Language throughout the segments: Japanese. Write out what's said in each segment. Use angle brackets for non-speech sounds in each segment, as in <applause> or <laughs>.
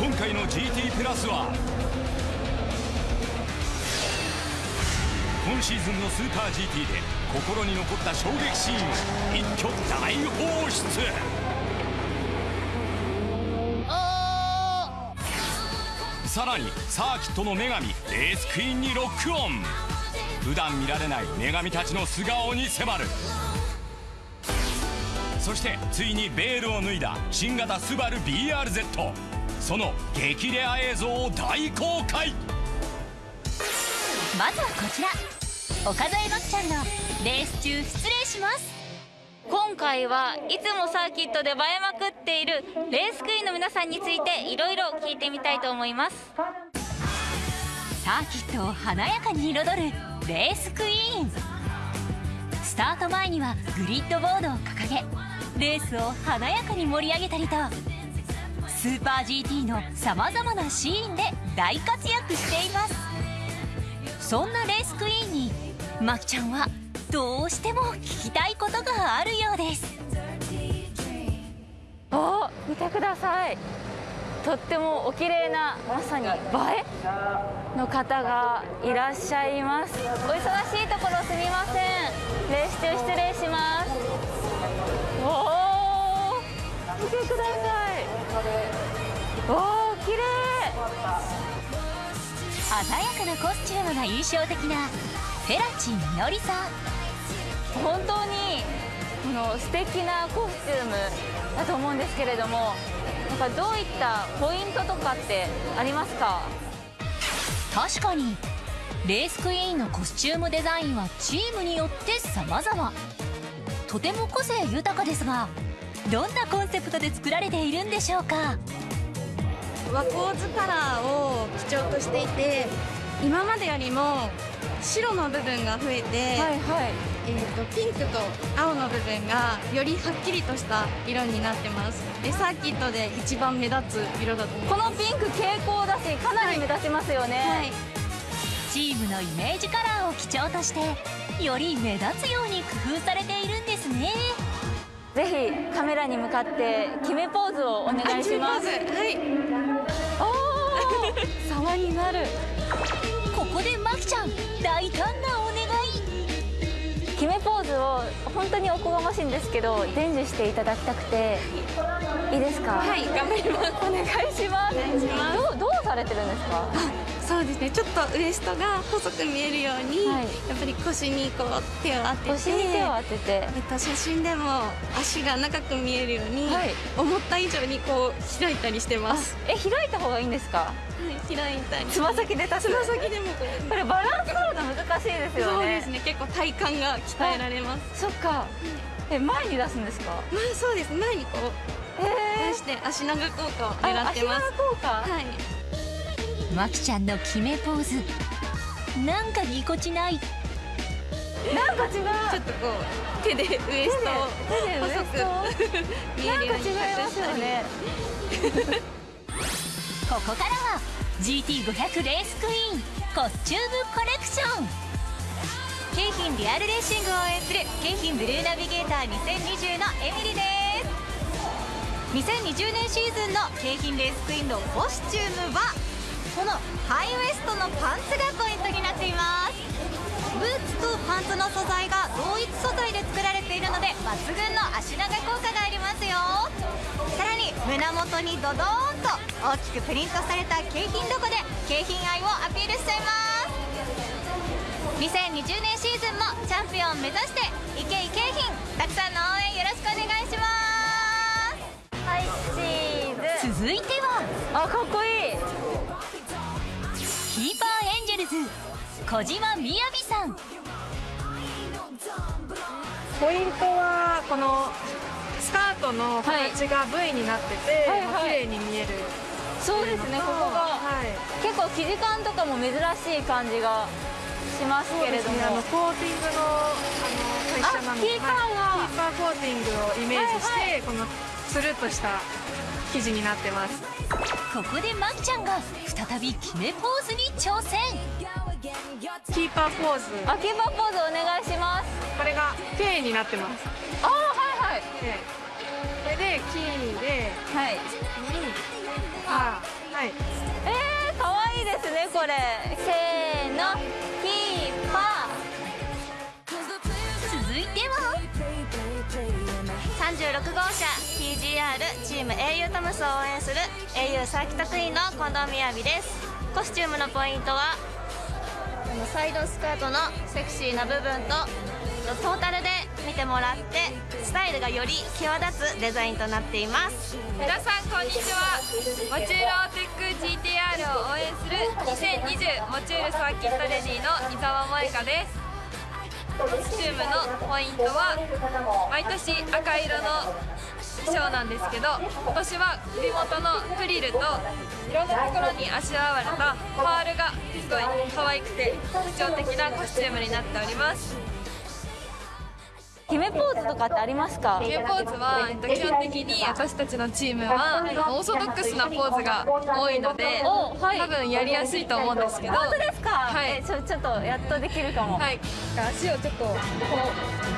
今回の GT プラスは今シーズンのスーパー GT で心に残った衝撃シーンを一挙大放出。さらにサーキットの女神レースクイーンにロックオン。普段見られない女神たちの素顔に迫る。そしてついにベールを脱いだ新型スバル BRZ その激レア映像を大公開。まずはこちら。岡添真希ちゃんのレース中失礼します。今回はいつもサーキットで映えまくっているレースクイーンの皆さんについていろいろ聞いてみたいと思います。サーキットを華やかに彩るレースクイーン。スタート前にはグリッドボードを掲げレースを華やかに盛り上げたりと。スーパー GT のさまざまなシーンで大活躍しています。そんなレースクイーンにまきちゃんはどうしても聞きたいことがあるようです。お見てください。とってもお綺麗なまさに映え？の方がいらっしゃいます。お忙しいところすみません。レース中失礼します。おお見てください。おお綺麗。鮮やかなコスチュームが印象的なフェラチみのりさん本当にこの素敵なコスチューム。だと思うんですけれどもなんかどういったポイントとかってありますか？確かにレースクイーンのコスチュームデザインはチームによって様々。とても個性豊かですがどんなコンセプトで作られているんでしょうか？和光図カラーを基調としていて今までよりも白の部分が増えて、はいはい。えーと、ピンクと青の部分がよりはっきりとした色になってます。でサーキットで一番目立つ色だとこのピンク蛍光だしかなり目立ちますよね、はい。はい、チームのイメージカラーを基調としてより目立つように工夫されているんですね。ぜひカメラに向かって決めポーズをお願いします。はい様になる。ここでまきちゃん大胆なお願い。決めポーズを本当におこがましいんですけど伝授していただきたくて。いいですか？はい頑張ります。お願いします。お願いしますどうどうされてるんですか？そうですね。ちょっとウエストが細く見えるように、はい、やっぱり腰にこう手を当てて腰に手を当てて、えっと、写真でも足が長く見えるように、はい、思った以上にこう開いたりしてます。え開いた方がいいんですか？開いたりつま先で立つつま先でもこれ。これバランス取るの難しいですよね。そうですね。結構体幹が鍛えられます。そっか。え前に出すんですか？前そうです。前にこう出して足長効果を狙ってます。効果。はい。まきちゃんの決めポーズ。なんかぎこちない。なんか違う。ちょっとこう手でウエストを細く見えるように違いますよねここからは GT500 レースクイーンコスチュームコレクション。京浜リアルレーシングを応援する京浜ブルーナビゲーター2020のエミリです。2020年シーズンの京浜レースクイーンのコスチュームはこのハイウエストのパンツがポイントになっています。ブーツとパンツの素材が同一素材で作られているので抜群の足長効果がありますよさらに胸元にドドーンと大きくプリントされた景品ロゴで景品愛をアピールしちゃいます2020年シーズン。もチャンピオン目指していけいけ品たくさんの応援よろしくお願いしますはいチーズ続いては。あかっこいい。キーパーエンジェルズ小島みやびさん。ポイントはこのスカートの形が V になってて、はいはい、綺麗に見えるそうですねここが、はい、結構生地感とかも珍しい感じがしますけれども、ね、あのコーティングのあの会社なのでキーパーが、はい、キーパーコーティングをイメージして、はいはい、このつるっとした生地になってます。ここでまきちゃんが再び決めポーズに挑戦キーパーポーズ。あキーパーポーズお願いします。これが K になってます。あはいはい、これでキーではい。にパーはい。えー、かわいいですねこれ。せーのキーパ続いては36号車 TGR チーム au トムスを応援する au サーキットクイーンの近藤みやびです。コスチュームのポイントはサイドスカートのセクシーな部分とトータルで見てもらってスタイルがより際立つデザインとなっています。皆さんこんにちは。モチュールオーテック GTR を応援する2020モチュールサーキットレディの伊沢萌香です。コスチュームのポイントは毎年赤色の衣装なんですけど今年は首元のフリルといろんなところにあしらわれたパールがすごい可愛くて特徴的なコスチュームになっております。ー決めポーズとかってありますか？決めポーズは、えっと、基本的に私たちのチームはオーソドックスなポーズが多いので、おはい。多分やりやすいと思うんですけど。本当ですか、はい。えちょちょっとやっとできるかも、はい、足をちょっとこう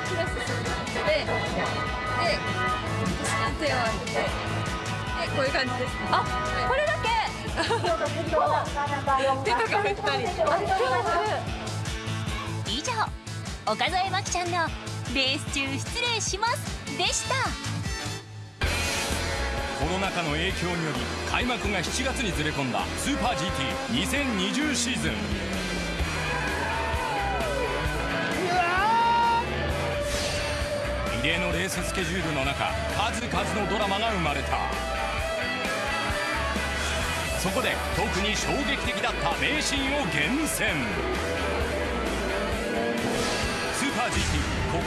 クロスするでで手を当ててでこういう感じですね。あこれだけ？<laughs> 手とか振ったり。以上岡添真希ちゃんの「レース中失礼します」でした。コロナ禍の影響により開幕が7月にずれ込んだスーパー GT2020 シーズン。異例のレーススケジュールの中数々のドラマが生まれた。そこで特に衝撃的だった名シーンを厳選。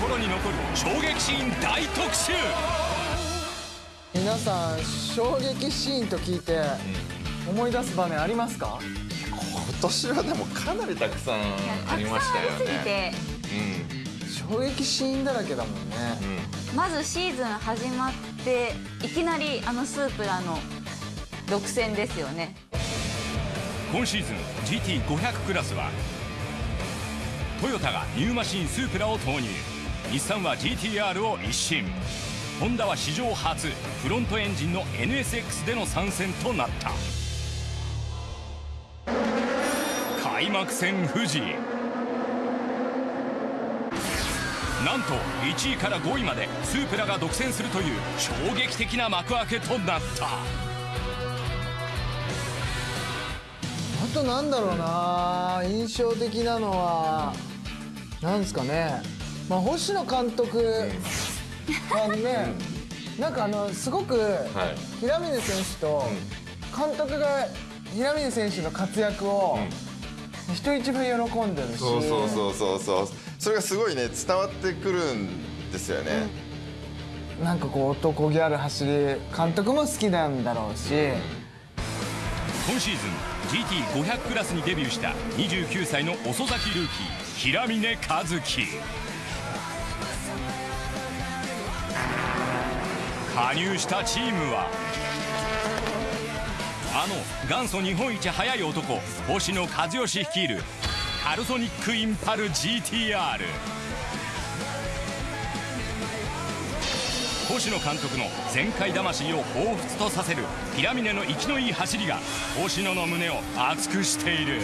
心に残る衝撃シーン大特集。皆さん衝撃シーンと聞いて思い出す場面ありますか？今年はでもかなりたくさんありましたよすぎね。て衝撃シーンだらけだもんね。うん、まずシーズン始まっていきなりあのスープラの独占ですよね。今シーズン GT500 クラスはトヨタがニューマシンスープラを投入日産は GTR を一新。ホンダは史上初フロントエンジンの NSX での参戦となった。開幕戦富士。なんと1位から5位までスープラが独占するという衝撃的な幕開けとなった。あとなんだろうな。印象的なのはなんですかね。まあ星野監督あのねなんかあのすごくはい。平峰選手と監督が平峰選手の活躍を人一倍喜んでるし。そうそうそうそうそう。それがすごいね伝わってくるんですよね。なんかこう男気ある走り監督も好きなんだろうし。今シーズン GT500 クラスにデビューした29歳の遅咲きルーキー平峰和樹加入したチームは。あの元祖日本一速い男星野和義率いるカルソニックインパル GTR 星野監督の全開魂を彷彿とさせるピラミネの生きのいい走りが星野の胸を熱くしている。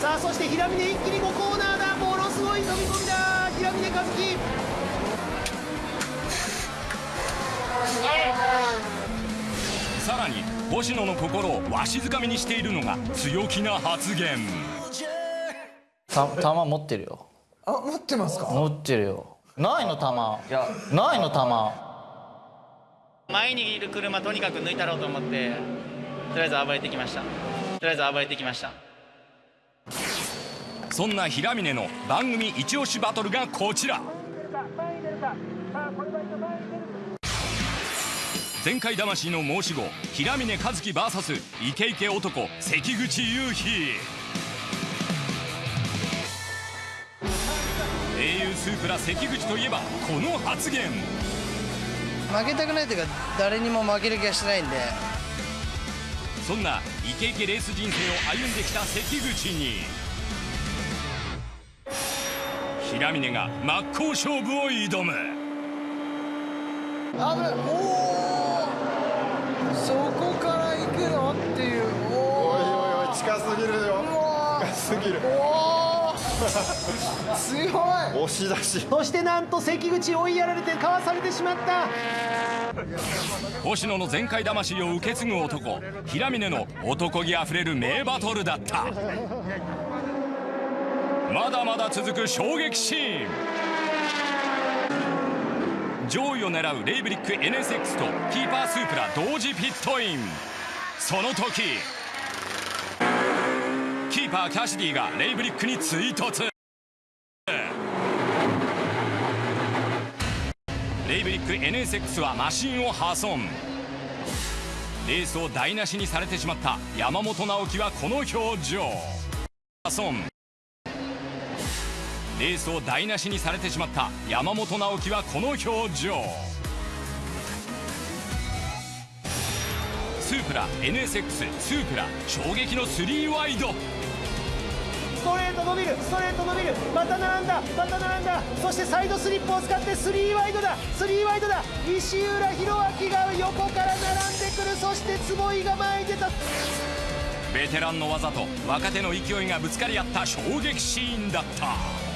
さあそして平峰一気に5コーナーだ。ものすごい飛び込みだ。平峰和樹さらに星野の心をわしづかみにしているのが強気な発言。た弾持ってるよ。あ持ってますか？持ってるよ。ないの弾いやないの弾前にいる車とにかく抜いたろうと思ってとりあえず暴れてきました。とりあえず暴れてきましたそんな平峰の番組一押しバトルがこちら。全開魂の申し子平峰和樹 VS イケイケ男関口雄飛英雄スープラ関口といえばこの発言。負けたくないというか誰にも負ける気がしてないんで。そんなイケイケレース人生を歩んできた関口に平峰が真っ向勝負を挑む。危ない。おそこから行くの？っていう。おおいおいおい近すぎるよ。お近すぎる。強い。押し出し。そしてなんと関口追いやられてかわされてしまった。星野の全開魂を受け継ぐ男平峰の男気あふれる名バトルだったまだまだ続く衝撃シーン。上位を狙うレイブリック NSX とキーパースープラ同時ピットイン。その時キーパーキャシディがレイブリックに追突。レイブリック NSX はマシンを破損。レースを台無しにされてしまった山本直樹はこの表情。破損。レースを台無しにされてしまった山本直樹はこの表情。スープラ NSX スープラ衝撃の3ワイド。ストレート伸びるストレート伸びる。また並んだまた並んだ。そしてサイドスリップを使って3ワイドだ3ワイドだ。石浦弘明が横から並んでくる。そして坪井が前に出た。ベテランの技と若手の勢いがぶつかり合った衝撃シーンだった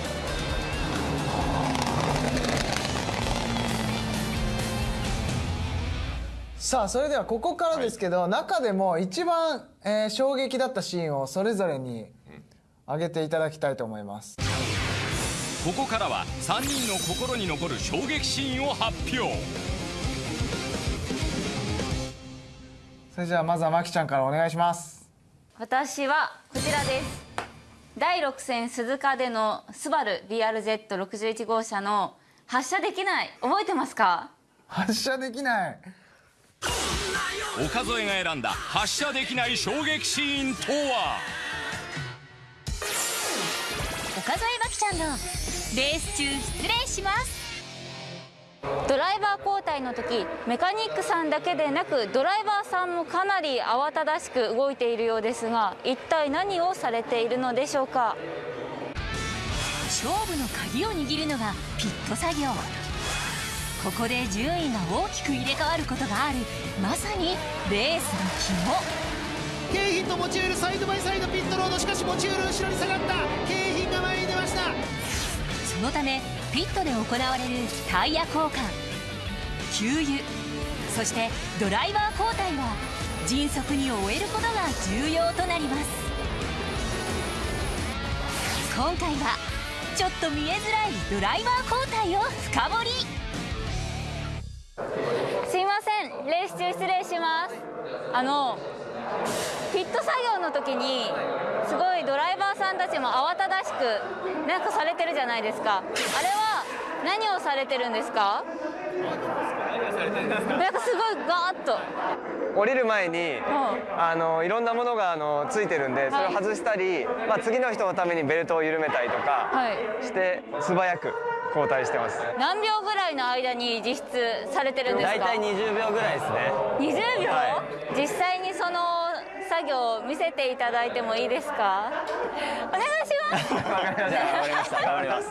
さあそれではここからですけど、中でも一番、えー衝撃だったシーンをそれぞれに挙げていただきたいと思います。ここからは3人の心に残る衝撃シーンを発表。それじゃあまずはまきちゃんからお願いします。私はこちらです。第6戦鈴鹿でのスバル BRZ61 号車の発射できない。覚えてますか？発射できない岡添が選んだ発射できない衝撃シーンとは？岡添真希ちゃんのレース中失礼します。ドライバー交代の時メカニックさんだけでなくドライバーさんもかなり慌ただしく動いているようですが一体何をされているのでしょうか？勝負の鍵を握るのがピット作業ここで順位が大きく入れ替わることがある。まさにレースの肝。京浜とモチュールサイドバイサイドピットロード。しかしモチュール後ろに下がった。京浜が前に出ました。そのためピットで行われるタイヤ交換。給油。そしてドライバー交代は迅速に終えることが重要となります。今回はちょっと見えづらいドライバー交代を深掘りんレース中失礼します。あのピット作業の時にすごいドライバーさんたちも慌ただしくなんかされてるじゃないですか。あれは何をされてるんですか？なんかすごいガーッと。降りる前に、あのいろんなものがあのついてるんでそれを外したり、まあ、次の人のためにベルトを緩めたりとかして素早く交代してます。何秒ぐらいの間に実質されてるんですか？大体20秒ぐらいですね。20秒、は実際にその作業を見せていただいてもいいですか？お願いします。わかりました。わかりました頑張ります。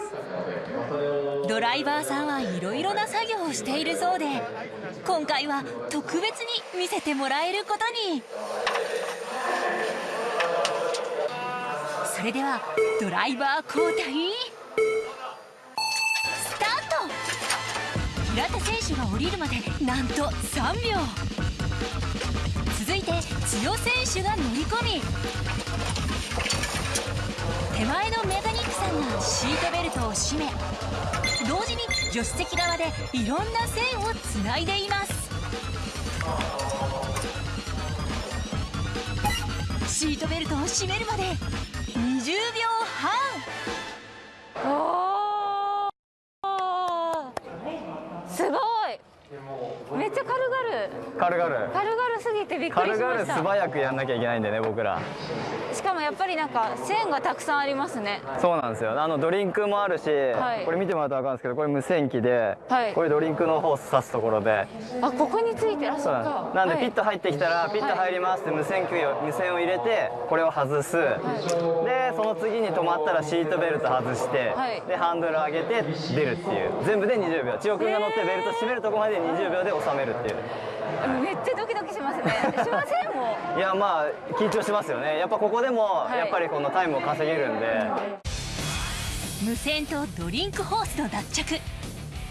ドライバーさんはいろいろな作業をしているそうで今回は特別に見せてもらえることに。それではドライバー交代手が降りるまでなんと3秒。続いて千代選手が乗り込み。手前のメカニックさんがシートベルトを締め同時に助手席側でいろんな線をつないでいます。シートベルトを締めるまで20秒。ちゃ軽々。軽々。軽々すぎてびっくり軽しました。々素早くやんなきゃいけないんでね僕ら。しかもやっぱりなんか線がたくさんありますね。そうなんですよ。あのドリンクもあるし、はい。これ見てもらうと分かるんですけどこれ無線機で、はい。これドリンクのホース刺すところで。あここについてらっしそうゃなんです。なんではい。ピット入ってきたら、ピット入りますって無線機を無線を入れてこれを外す、でその次に止まったらシートベルト外して、はい。でハンドル上げて出るっていう。全部で20秒。千代君が乗ってベルト締めるとこまで20 20秒で収めるっていう。めっちゃドキドキしますね。しませんも <laughs> いやまあ緊張しますよね。やっぱここでもやっぱりこのタイムを稼げるんで、無線とドリンクホースの脱着。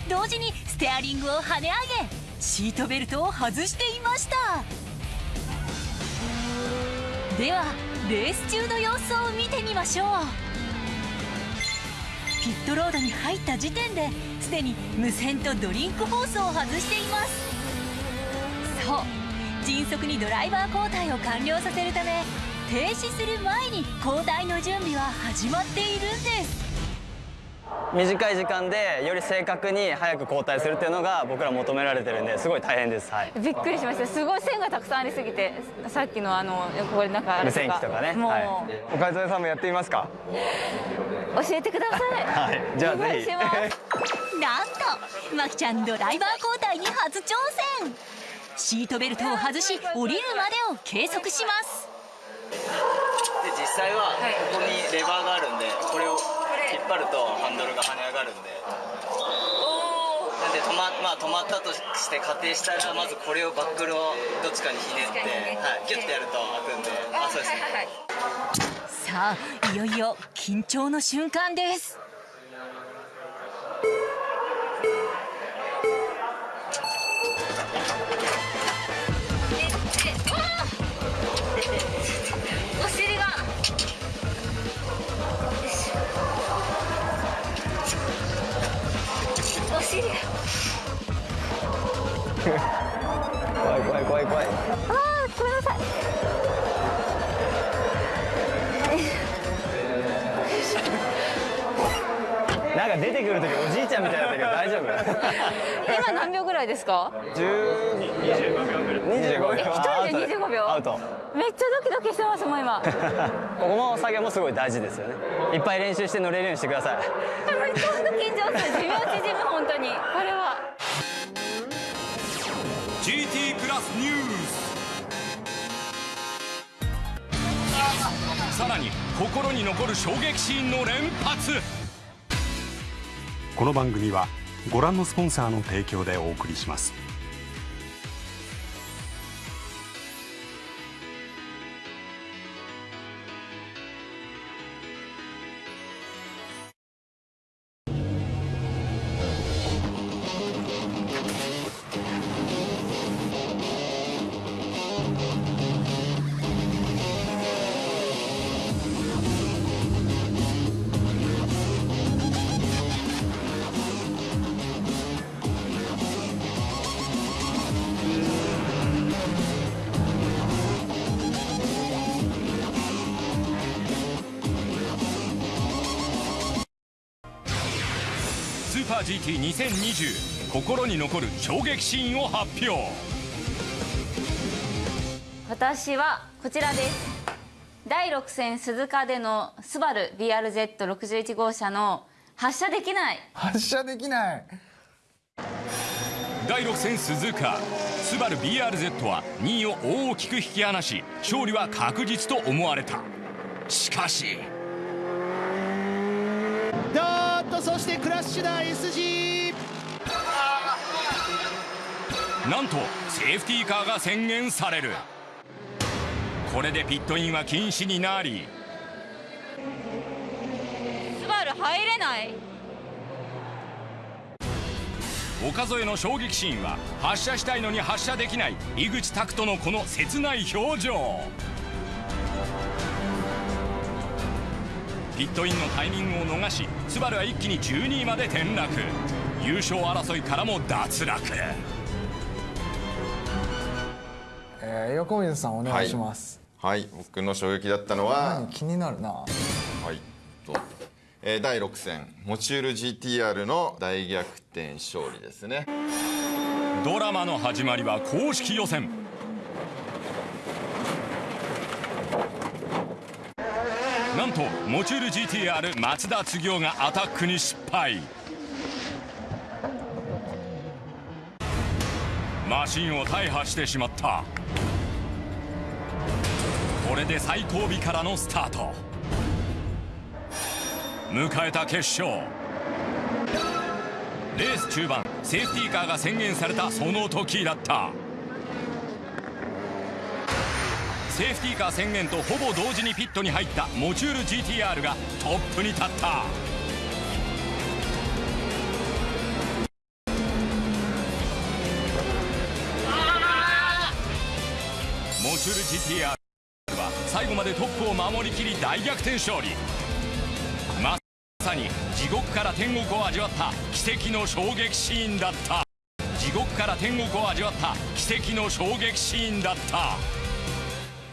同時にステアリングを跳ね上げシートベルトを外していました。ではレース中の様子を見てみましょう。ピットロードに入った時点ですでに無線とドリンクホースを外していますそう迅速にドライバー交代を完了させるため停止する前に交代の準備は始まっているんです。短い時間でより正確に早く交代するっていうのが僕ら求められてるんですごい大変です、はい、びっくりしました。すごい線がたくさんありすぎてさっきのあのこれなんか無線機とかね。もう、はい、おかず屋さんもやってみますか？教えてください。<laughs> はい。じゃあぜひ。なんとまきちゃんドライバー交代に初挑戦シートベルトを外し降りるまでを計測します。で実際はここにレバーがあるんでこれを引っ張るとハンドルが跳ね上がるんで。なんで止ま,、まあ、止まったとして仮定したらまずこれをバックルをどっちかにひねって、はい、ギュッてやると開くんで。あそうですね。さあいよいよ緊張の瞬間です怖い怖い怖い怖い。あーごめんなさい。なんか出てくる時おじいちゃんみたいだったけど大丈夫？今何秒ぐらいですか？10 25秒ぐらい25秒。一人で25秒。アウト。めっちゃドキドキしてますもん今。ここの作業もすごい大事ですよね。いっぱい練習して乗れるようにしてください。めっちゃ緊張する。寿命縮む本当に。これはさらに心に残る衝撃シーンの連発。この番組はご覧のスポンサーの提供でお送りします。GT2020 心に残る衝撃シーンを発表。私はこちらです。第6戦鈴鹿でのスバル BRZ61 号車の発射できない。発射できない。第6戦鈴鹿スバル BRZ は2位を大きく引き離し勝利は確実と思われた。しかしどそしてクラッシュだ SG なんとセーフティーカーが宣言される。これでピットインは禁止になり。スバル入れない。岡添の衝撃シーンは発射したいのに発射できない井口拓人のこの切ない表情ピットインのタイミングを逃しスバルは一気に12位まで転落。優勝争いからも脱落。えー、横水さんお願いします。はい、僕の衝撃だったのは何気になるな。はい。と、えー第6戦。モチュール GTR の大逆転勝利ですね。ドラマの始まりは公式予選とモチュール GTR 松田次夫がアタックに失敗。マシンを大破してしまった。これで最後尾からのスタート。迎えた決勝。レース中盤セーフティーカーが宣言されたその時だった。セーフティーカー宣言とほぼ同時にピットに入ったモチュール GTR がトップに立った。モチュール GTR は最後までトップを守りきり大逆転勝利。まさに地獄から天国を味わった奇跡の衝撃シーンだった。地獄から天国を味わった奇跡の衝撃シーンだった。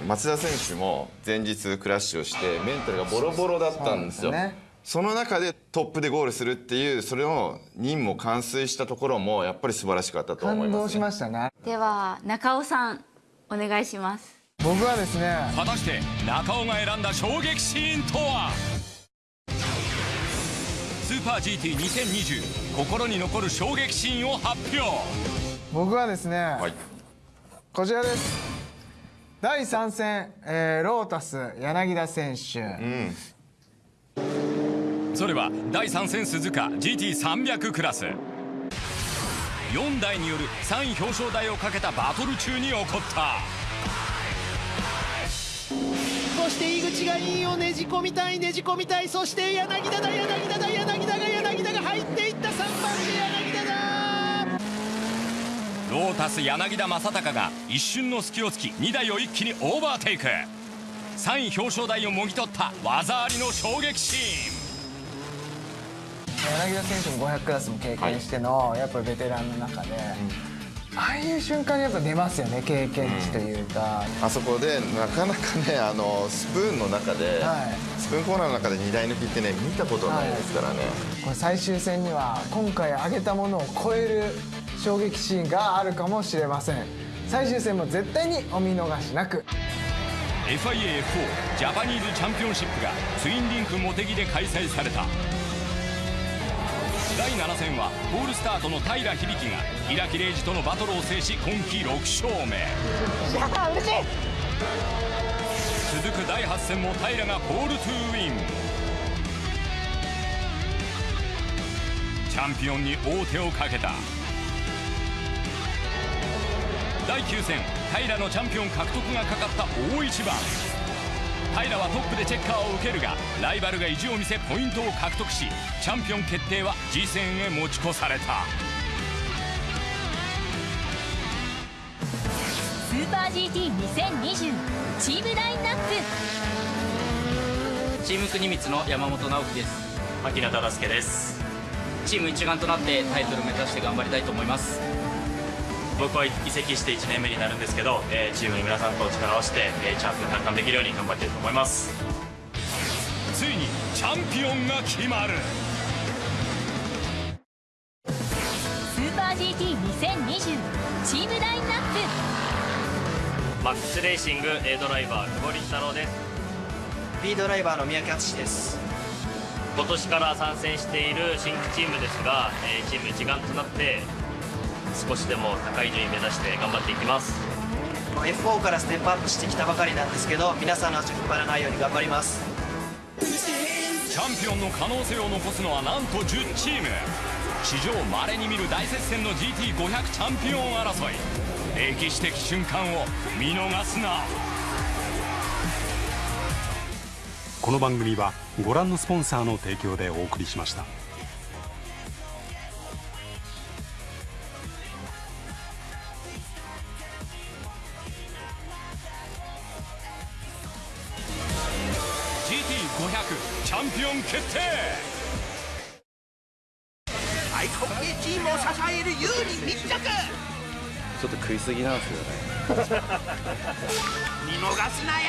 松田選手も前日クラッシュをしてメンタルがボロボロだったんですよ。その中でトップでゴールするっていうそれを任務を完遂したところもやっぱり素晴らしかったと思います、ね、感動しましたね。では中尾さんお願いします。僕はですね果たして中尾が選んだ衝撃シーンとは？スーパー GT2020 心に残る衝撃シーンを発表。僕はですね、はい、こちらです第3戦、えー、ロータス柳田選手、うんそれは第3戦鈴鹿 GT300 クラス。4台による3位表彰台をかけたバトル中に起こった。そして井口が2位をねじ込みたいねじ込みたい。そして柳田だ柳田だ柳田が柳田が入っていった。3番手柳田。だロータス柳田正隆が一瞬の隙をつき2台を一気にオーバーテイク。3位表彰台をもぎ取った技ありの衝撃シーン。柳田選手も500クラスも経験しての、はい、やっぱりベテランの中で、うん、ああいう瞬間にやっぱ出ますよね経験値というか、うん、あそこでなかなかねあのスプーンの中で、はい、スプーンコーナーの中で2台抜きってね見たことないですからね、はい、これ最終戦には今回上げたものを超える衝撃シーンがあるかもしれません。最終戦も絶対にお見逃しなく。FIA4 ジャパニーズチャンピオンシップがツインリンク茂木で開催された。第7戦はホールスタートの平響が平木礼二とのバトルを制し今季6勝目続く第8戦も平がポールトゥーウィン。チャンピオンに王手をかけた。第9戦平のチャンピオン獲得がかかった大一番。平はトップでチェッカーを受けるがライバルが意地を見せポイントを獲得しチャンピオン決定は次戦へ持ち越された。ーパー GT2020 チームラインナップ。チーム国光の山本直樹です。牧野忠介です。チーム一丸となってタイトルを目指して頑張りたいと思います。僕は移籍して1年目になるんですけど、えー、チームの皆さんと力を合わせて、えー、チャンピオン奪還できるように頑張りたいと思います。ついにチャンピオンが決まる。スーパー GT2020 チームラインナップマックスレーシング A ドライバー久保立太郎です。B ドライバーの宮城敦です。今年から参戦している新規チームですが、えー、チーム一丸となって少しでも高い順位目指して頑張っていきます。F4 からステップアップしてきたばかりなんですけど皆さんの足を引っ張らないように頑張ります。チャンピオンの可能性を残すのはなんと10チーム。史上稀に見る大接戦の GT500 チャンピオン争い歴史的瞬間を見逃すなこの番組はご覧のスポンサーの提供でお送りしました。チャンピオン決定ですよね。<laughs> 見逃すなよ。